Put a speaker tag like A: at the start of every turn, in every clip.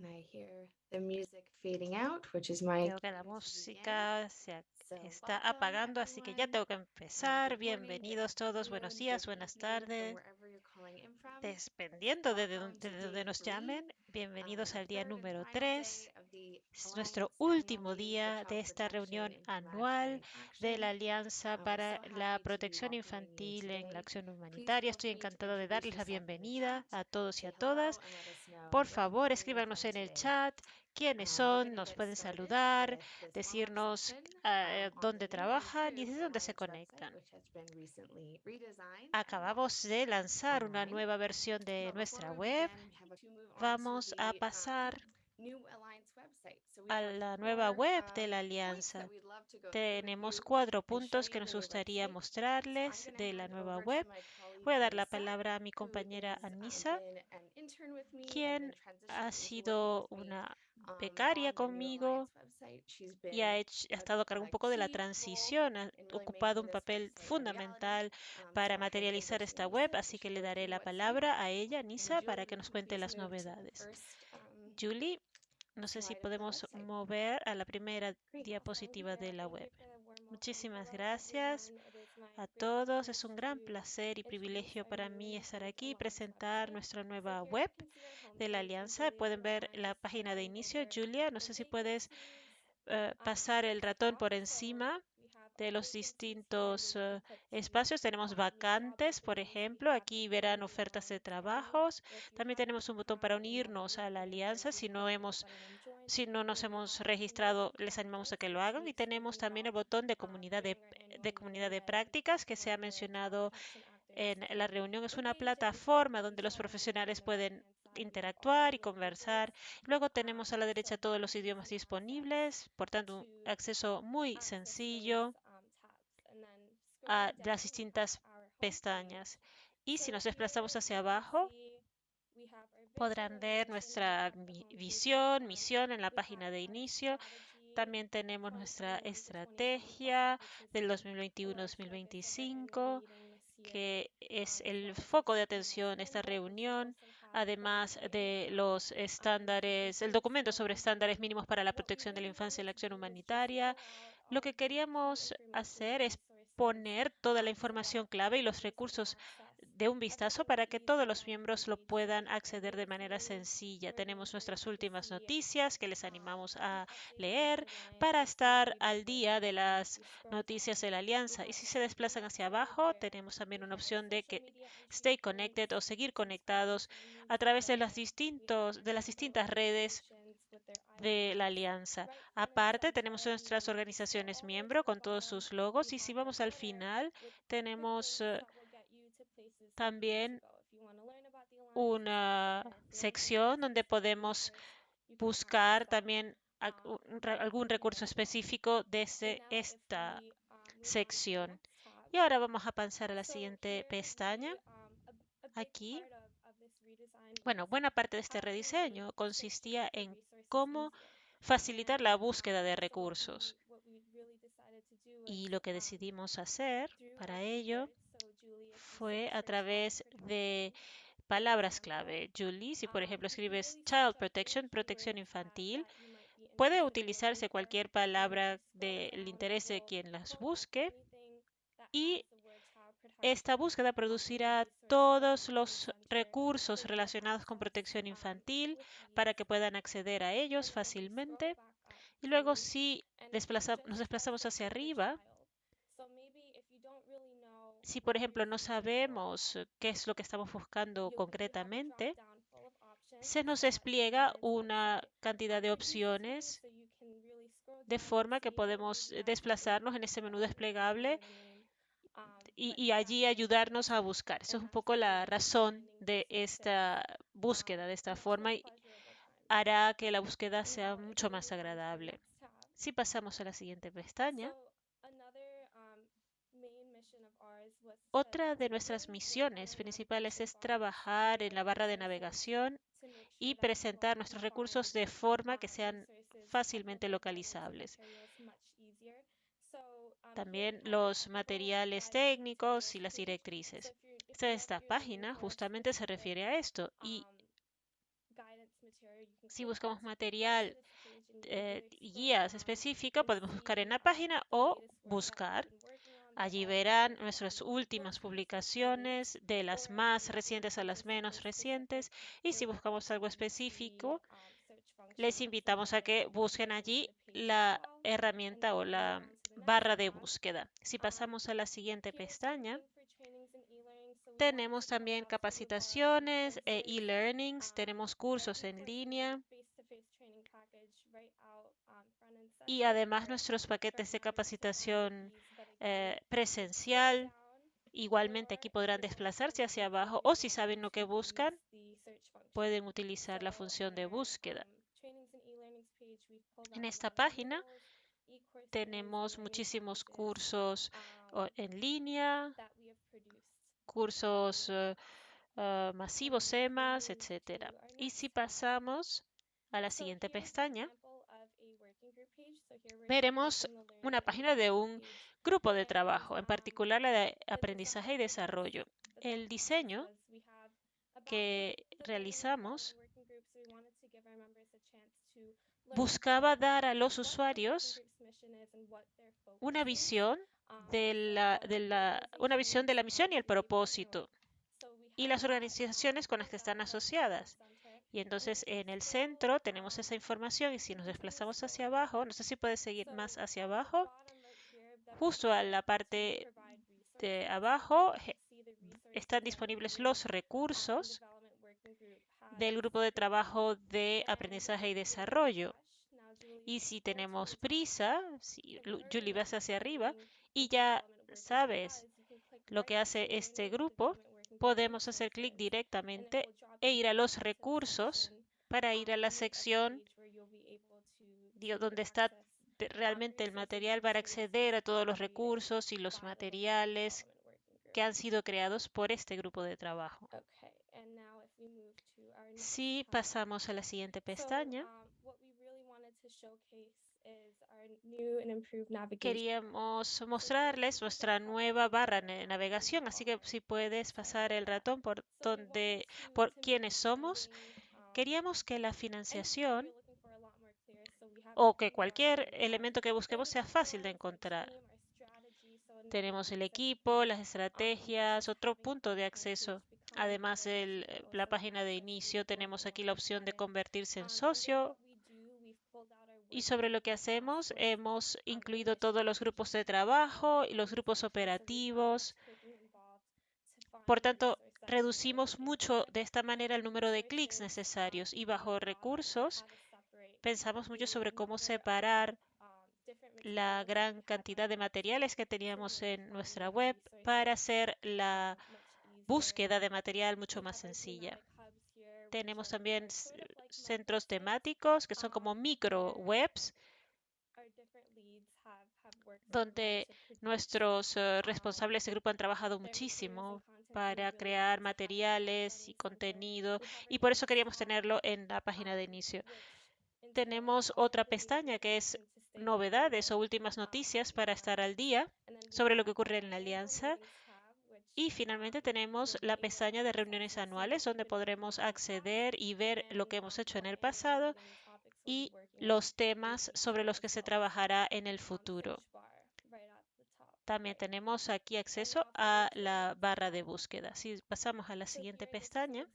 A: And I hear the music fading out, which is my
B: Veo que la música se está apagando, así que ya tengo que empezar. Bienvenidos todos, buenos días, buenas tardes. Dependiendo de donde, de donde nos llamen, bienvenidos al día número 3. Es nuestro último día de esta reunión anual de la Alianza para la Protección Infantil en la Acción Humanitaria. Estoy encantado de darles la bienvenida a todos y a todas. Por favor, escríbanos en el chat quiénes son, nos pueden saludar, decirnos eh, dónde trabajan y dónde se conectan. Acabamos de lanzar una nueva versión de nuestra web. Vamos a pasar a la nueva web de la Alianza. Tenemos cuatro puntos que nos gustaría mostrarles de la nueva web. Voy a dar la palabra a mi compañera Anisa, quien ha sido una becaria conmigo y ha, hecho- ha estado a cargo un poco de la transición, ha ocupado un papel fundamental para materializar esta web, así que le daré la palabra a ella, Nisa, para que nos cuente las novedades. Julie, no sé si podemos mover a la primera diapositiva de la web. Muchísimas gracias a todos. Es un gran placer y privilegio para mí estar aquí y presentar nuestra nueva web de la Alianza. Pueden ver la página de inicio. Julia, no sé si puedes eh, pasar el ratón por encima de los distintos eh, espacios. Tenemos vacantes, por ejemplo. Aquí verán ofertas de trabajos. También tenemos un botón para unirnos a la alianza. Si no hemos, si no nos hemos registrado, les animamos a que lo hagan. Y tenemos también el botón de comunidad de, de comunidad de prácticas que se ha mencionado en la reunión. Es una plataforma donde los profesionales pueden interactuar y conversar. Luego tenemos a la derecha todos los idiomas disponibles, por tanto, un acceso muy sencillo a las distintas pestañas. Y si nos desplazamos hacia abajo, podrán ver nuestra visión, misión en la página de inicio. También tenemos nuestra estrategia del 2021-2025, que es el foco de atención de esta reunión, además de los estándares, el documento sobre estándares mínimos para la protección de la infancia y la acción humanitaria. Lo que queríamos hacer es poner toda la información clave y los recursos de un vistazo para que todos los miembros lo puedan acceder de manera sencilla. Tenemos nuestras últimas noticias que les animamos a leer para estar al día de las noticias de la alianza. Y si se desplazan hacia abajo, tenemos también una opción de que stay connected o seguir conectados a través de las, distintos, de las distintas redes de la alianza. Aparte, tenemos nuestras organizaciones miembro con todos sus logos y si vamos al final, tenemos eh, también una sección donde podemos buscar también re- algún recurso específico desde esta sección. Y ahora vamos a pasar a la siguiente pestaña. Aquí, bueno, buena parte de este rediseño consistía en cómo facilitar la búsqueda de recursos. Y lo que decidimos hacer para ello fue a través de palabras clave. Julie, si por ejemplo escribes Child Protection, protección infantil, puede utilizarse cualquier palabra del interés de quien las busque y esta búsqueda producirá todos los recursos relacionados con protección infantil para que puedan acceder a ellos fácilmente. Y luego si nos desplazamos hacia arriba, si por ejemplo no sabemos qué es lo que estamos buscando concretamente, se nos despliega una cantidad de opciones de forma que podemos eh, desplazarnos en ese menú desplegable y, y allí ayudarnos a buscar. Eso es un poco la razón de esta búsqueda de esta forma y hará que la búsqueda sea mucho más agradable. Si pasamos a la siguiente pestaña, otra de nuestras misiones principales es trabajar en la barra de navegación y presentar nuestros recursos de forma que sean fácilmente localizables. También los materiales técnicos y las directrices. Esta, página justamente se refiere a esto y Si buscamos material eh, guías específicas, podemos buscar en la página o buscar. Allí verán nuestras últimas publicaciones, de las más recientes a las menos recientes. Y si buscamos algo específico, les invitamos a que busquen allí la herramienta o la barra de búsqueda. Si pasamos a la siguiente pestaña, tenemos también capacitaciones, e e-learnings, tenemos cursos en línea y además nuestros paquetes de capacitación eh, presencial. Igualmente aquí podrán desplazarse hacia abajo o si saben lo que buscan, pueden utilizar la función de búsqueda. En esta página tenemos muchísimos cursos en línea, cursos eh, eh, masivos, EMAS, etc. Y si pasamos a la siguiente pestaña, veremos una página de un grupo de trabajo, en particular la de aprendizaje y desarrollo. El diseño que realizamos buscaba dar a los usuarios una visión de la, una visión de la misión y el propósito y las organizaciones con las que están asociadas. Y entonces en el centro tenemos esa información y si nos desplazamos hacia abajo, no sé si puede seguir más hacia abajo, justo a la parte de abajo están disponibles los recursos del grupo de trabajo de aprendizaje y desarrollo. Y si tenemos prisa, si Julie vas hacia arriba y ya sabes lo que hace este grupo, podemos hacer clic directamente e ir a los recursos para ir a la sección donde está realmente el material para acceder a todos los recursos y los materiales que han sido creados por este grupo de trabajo. Si pasamos a la siguiente pestaña, queríamos mostrarles nuestra nueva barra de navegación, así que si puedes pasar el ratón por donde, por quiénes somos, queríamos que la financiación o que cualquier elemento que busquemos sea fácil de encontrar. Tenemos el equipo, las estrategias, otro punto de acceso. Además, el, la página de inicio, tenemos aquí la opción de convertirse en socio. Y sobre lo que hacemos, hemos incluido todos los grupos de trabajo y los grupos operativos. Por tanto, reducimos mucho de esta manera el número de clics necesarios y bajo recursos pensamos mucho sobre cómo separar la gran cantidad de materiales que teníamos en nuestra web para hacer la búsqueda de material mucho más sencilla. Tenemos también centros temáticos que son como micro webs donde nuestros eh, responsables de grupo han trabajado muchísimo para crear materiales y contenido y por eso queríamos tenerlo en la página de inicio. Tenemos otra pestaña que es novedades o últimas noticias para estar al día sobre lo que ocurre en la alianza. Y finalmente tenemos la pestaña de reuniones anuales donde podremos acceder y ver lo que hemos hecho en el pasado y los temas sobre los que se trabajará en el futuro. También tenemos aquí acceso a la barra de búsqueda. Si pasamos a la siguiente pestaña,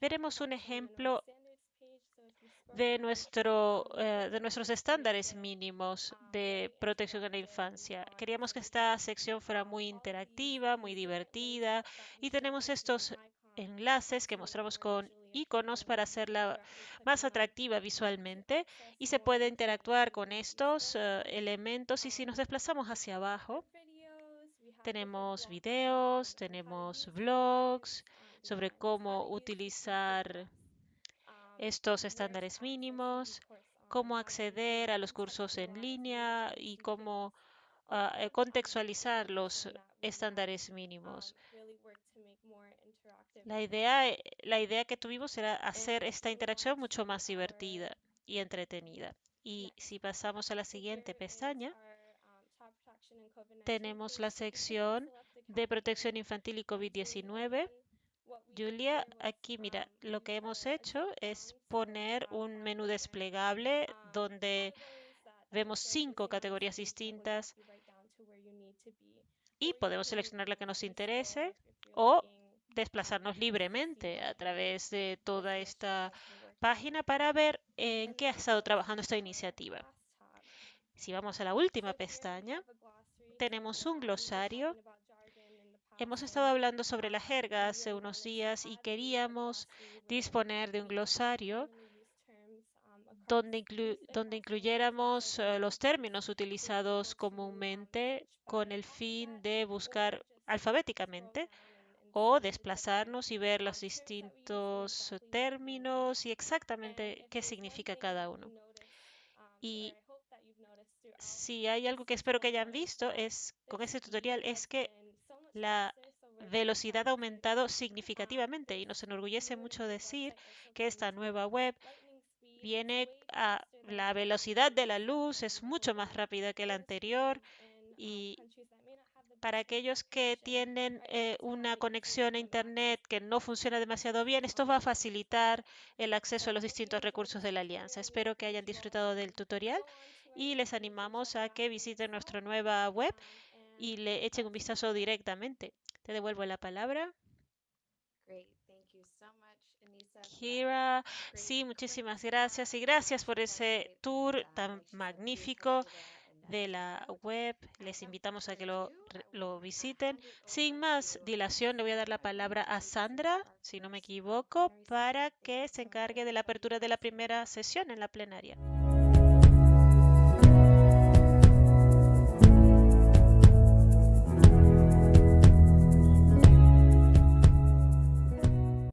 B: veremos un ejemplo de, nuestro, eh, de nuestros estándares mínimos de protección de la infancia. Queríamos que esta sección fuera muy interactiva, muy divertida y tenemos estos enlaces que mostramos con iconos para hacerla más atractiva visualmente y se puede interactuar con estos eh, elementos y si nos desplazamos hacia abajo tenemos videos, tenemos blogs sobre cómo utilizar estos estándares mínimos, cómo acceder a los cursos en línea y cómo ah, eh, contextualizar los estándares mínimos. La idea, eh, la idea que tuvimos era hacer esta interacción mucho más divertida y entretenida. Y si pasamos a la siguiente pestaña, tenemos la sección de protección infantil y COVID-19 Julia, aquí mira, lo que hemos hecho es poner un menú desplegable donde vemos cinco categorías distintas y podemos seleccionar la que nos interese o desplazarnos libremente a través de toda esta página para ver en qué ha estado trabajando esta iniciativa. Si vamos a la última pestaña, tenemos un glosario. Hemos estado hablando sobre la jerga hace unos días y queríamos disponer de un glosario donde, incluyéramos eh, los términos utilizados comúnmente con el fin de buscar alfabéticamente o desplazarnos y ver los distintos términos y exactamente qué significa cada uno. Y si hay algo que espero que hayan visto es con este tutorial es que la velocidad ha aumentado significativamente y nos enorgullece mucho decir que esta nueva web viene a la velocidad de la luz, es mucho más rápida que la anterior y para aquellos que tienen eh, una conexión a Internet que no funciona demasiado bien, esto va a facilitar el acceso a los distintos recursos de la alianza. Espero que hayan disfrutado del tutorial y les animamos a que visiten nuestra nueva web y le echen un vistazo directamente. Te devuelvo la palabra. Kira, sí, muchísimas gracias y gracias por ese tour tan magnífico de la web. Les invitamos a que lo, lo, visiten. Sin más dilación, le voy a dar la palabra a Sandra, si no me equivoco, para que se encargue de la apertura de la primera sesión en la plenaria.